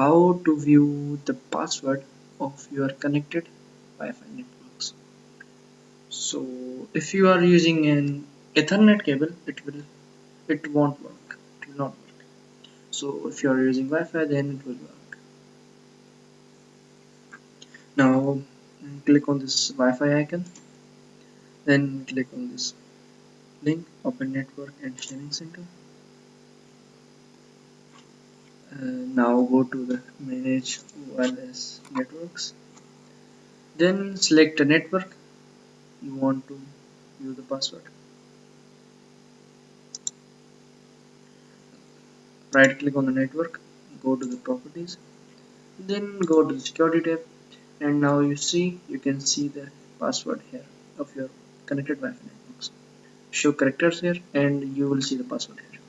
how to view the password of your connected Wi-Fi networks. So if you are using an Ethernet cable it will it won't work. It will not work. So if you are using Wi-Fi then it will work. Now click on this Wi-Fi icon. Then click on this link open network and sharing center Uh, now go to the manage wireless networks. Then select a network. You want to use the password. Right click on the network. Go to the properties. Then go to the security tab. And now you see you can see the password here of your connected Wi-Fi networks. Show characters here and you will see the password here